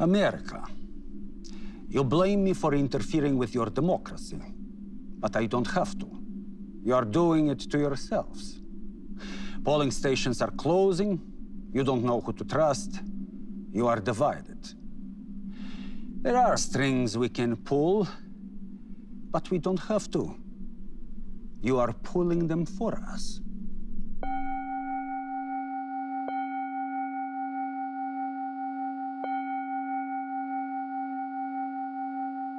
America. You blame me for interfering with your democracy, but I don't have to. You are doing it to yourselves. Polling stations are closing, you don't know who to trust, you are divided. There are strings we can pull, but we don't have to. You are pulling them for us.